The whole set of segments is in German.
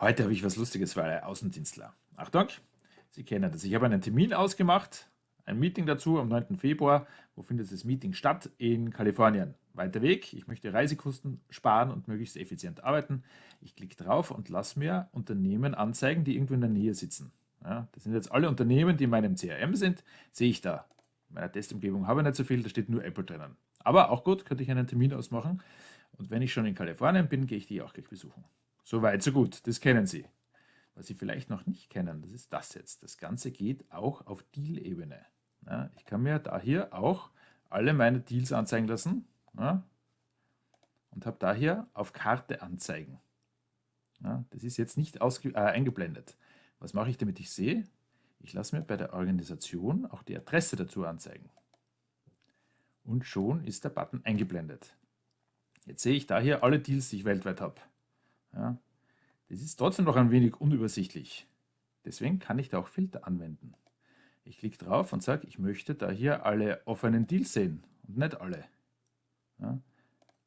Heute habe ich was Lustiges für alle Außendienstler. Achtung, Sie kennen das. Ich habe einen Termin ausgemacht, ein Meeting dazu am 9. Februar. Wo findet das Meeting statt? In Kalifornien. Weiter Weg. Ich möchte Reisekosten sparen und möglichst effizient arbeiten. Ich klicke drauf und lasse mir Unternehmen anzeigen, die irgendwo in der Nähe sitzen. Ja, das sind jetzt alle Unternehmen, die in meinem CRM sind. Sehe ich da. In meiner Testumgebung habe ich nicht so viel, da steht nur Apple drinnen. Aber auch gut, könnte ich einen Termin ausmachen. Und wenn ich schon in Kalifornien bin, gehe ich die auch gleich besuchen. So weit, so gut, das kennen Sie. Was Sie vielleicht noch nicht kennen, das ist das jetzt. Das Ganze geht auch auf Deal-Ebene. Ja, ich kann mir da hier auch alle meine Deals anzeigen lassen ja, und habe da hier auf Karte anzeigen. Ja, das ist jetzt nicht äh, eingeblendet. Was mache ich, damit ich sehe? Ich lasse mir bei der Organisation auch die Adresse dazu anzeigen. Und schon ist der Button eingeblendet. Jetzt sehe ich da hier alle Deals, die ich weltweit habe. Ja, das ist trotzdem noch ein wenig unübersichtlich. Deswegen kann ich da auch Filter anwenden. Ich klicke drauf und sage, ich möchte da hier alle offenen Deals sehen und nicht alle. Ja,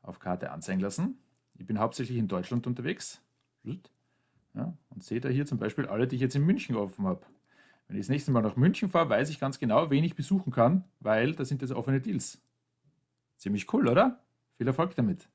auf Karte anzeigen lassen. Ich bin hauptsächlich in Deutschland unterwegs. Ja, und sehe da hier zum Beispiel alle, die ich jetzt in München offen habe. Wenn ich das nächste Mal nach München fahre, weiß ich ganz genau, wen ich besuchen kann, weil da sind jetzt offene Deals. Ziemlich cool, oder? Viel Erfolg damit!